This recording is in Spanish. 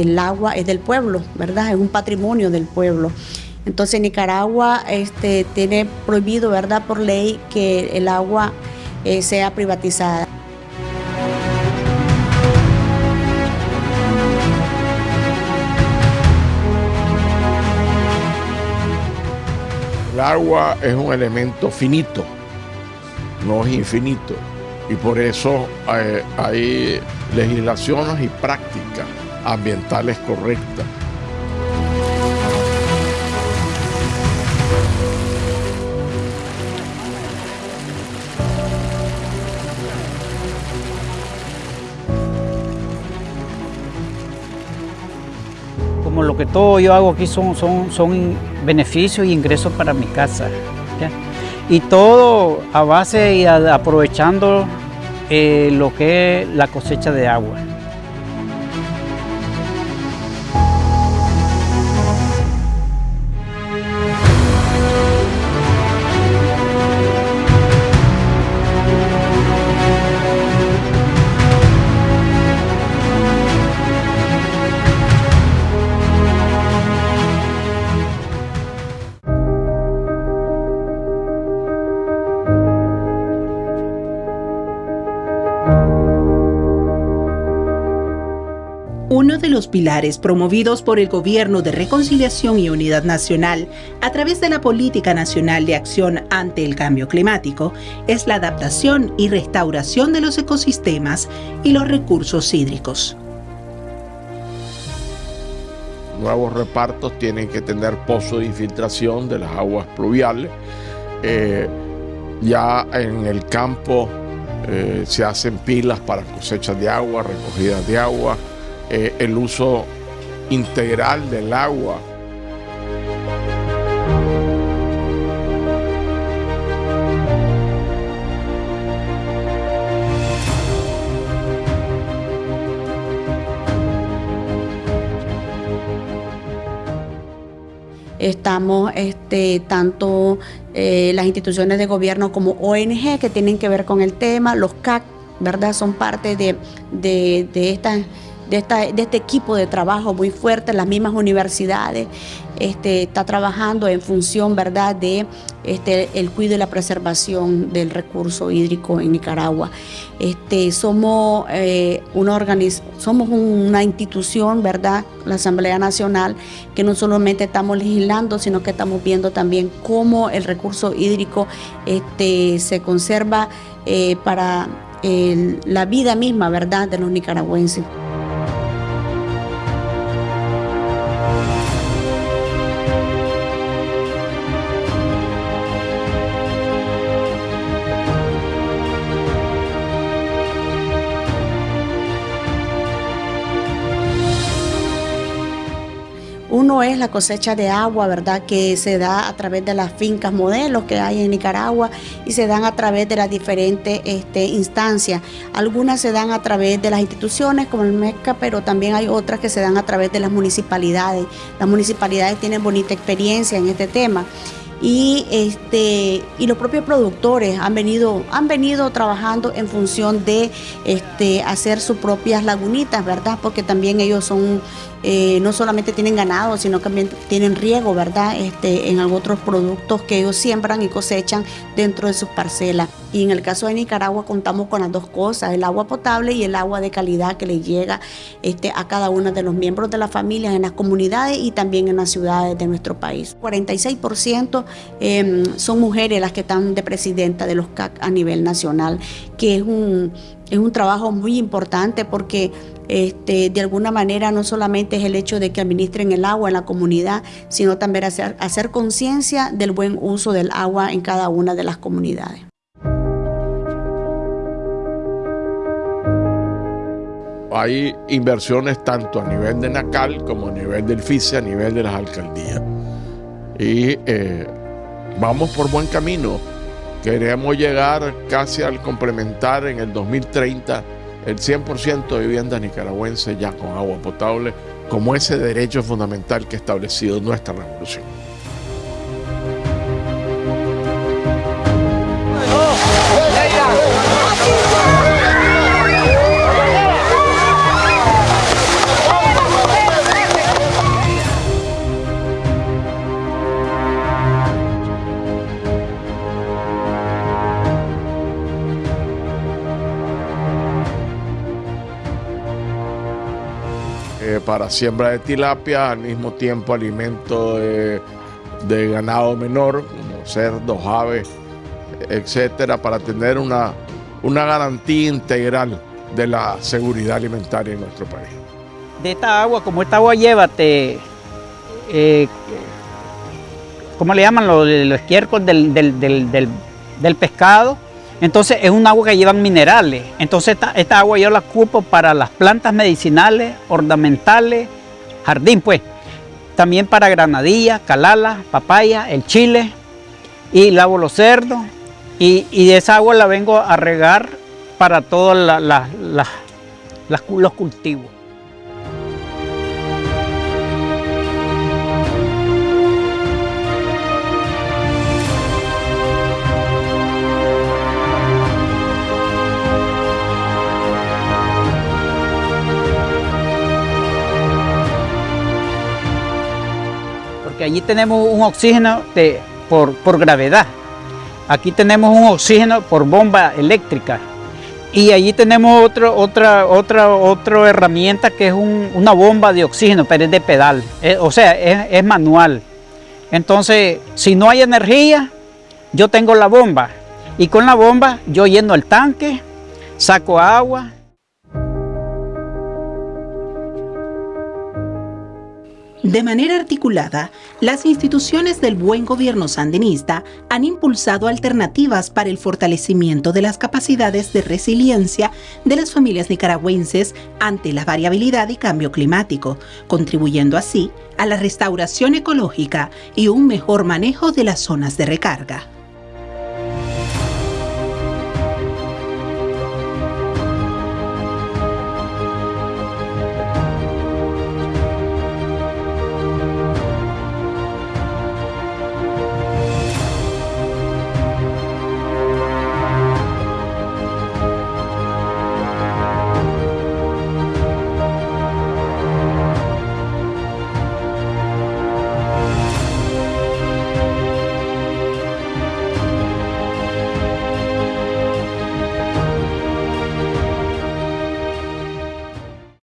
el agua es del pueblo, ¿verdad? Es un patrimonio del pueblo. Entonces Nicaragua este, tiene prohibido, ¿verdad?, por ley que el agua eh, sea privatizada. El agua es un elemento finito, no es infinito, y por eso eh, hay legislaciones y prácticas ambientales correctas. como lo que todo yo hago aquí son, son, son beneficios y ingresos para mi casa. Y todo a base y aprovechando eh, lo que es la cosecha de agua. De los pilares promovidos por el Gobierno de Reconciliación y Unidad Nacional a través de la Política Nacional de Acción ante el Cambio Climático es la adaptación y restauración de los ecosistemas y los recursos hídricos. Nuevos repartos tienen que tener pozos de infiltración de las aguas pluviales. Eh, ya en el campo eh, se hacen pilas para cosechas de agua, recogidas de agua, eh, el uso integral del agua. Estamos este, tanto eh, las instituciones de gobierno como ONG que tienen que ver con el tema, los CAC, ¿verdad? Son parte de, de, de de, este equipo de trabajo muy fuerte, las mismas universidades, este, está trabajando en función ¿verdad? de este, el cuidado y la preservación del recurso hídrico en Nicaragua. Este, somos, eh, una somos una institución, ¿verdad? la Asamblea Nacional, que no solamente estamos legislando, sino que estamos viendo también cómo el recurso hídrico se conserva eh, para la vida misma ¿verdad? de los nicaragüenses. Uno es la cosecha de agua, ¿verdad? Que se da a través de las fincas modelos que hay en Nicaragua y se dan a través de las diferentes este, instancias. Algunas se dan a través de las instituciones como el MESCA, pero también hay otras que se dan a través de las municipalidades. Las municipalidades tienen bonita experiencia en este tema y este y los propios productores han venido han venido trabajando en función de este hacer sus propias lagunitas verdad porque también ellos son eh, no solamente tienen ganado, sino también tienen riego, ¿verdad? Este, en otros productos que ellos siembran y cosechan dentro de sus parcelas. Y en el caso de Nicaragua contamos con las dos cosas, el agua potable y el agua de calidad que le llega este, a cada uno de los miembros de la familia en las comunidades y también en las ciudades de nuestro país. 46% em, son mujeres las que están de presidenta de los CAC a nivel nacional, que es un, es un trabajo muy importante porque este, de alguna manera no solamente es el hecho de que administren el agua en la comunidad, sino también hacer, hacer conciencia del buen uso del agua en cada una de las comunidades. Hay inversiones tanto a nivel de NACAL como a nivel del FICE, a nivel de las alcaldías. Y eh, vamos por buen camino. Queremos llegar casi al complementar en el 2030 el 100% de viviendas nicaragüenses ya con agua potable como ese derecho fundamental que ha establecido nuestra revolución. Para siembra de tilapia, al mismo tiempo alimento de, ganado menor, como cerdos, aves, etcétera, para tener una, una garantía integral de la seguridad alimentaria en nuestro país. De esta agua, como esta agua lleva, te, eh, ¿cómo le llaman? Los, los estiércoles del, del, pescado. Entonces es un agua que llevan minerales. Entonces esta, agua yo la ocupo para las plantas medicinales, ornamentales, jardín pues. También para granadilla, calala, papaya, el chile. Y lavo los cerdos. Y, y de esa agua la vengo a regar para todos los cultivos. Allí tenemos un oxígeno de, por, por gravedad. Aquí tenemos un oxígeno por bomba eléctrica. Y allí tenemos otro, otra, otra, otra herramienta que es una bomba de oxígeno, pero es de pedal, o sea, es, manual. Entonces, si no hay energía, yo tengo la bomba y con la bomba yo lleno el tanque, saco agua, De manera articulada, las instituciones del buen gobierno sandinista han impulsado alternativas para el fortalecimiento de las capacidades de resiliencia de las familias nicaragüenses ante la variabilidad y cambio climático, contribuyendo así a la restauración ecológica y un mejor manejo de las zonas de recarga.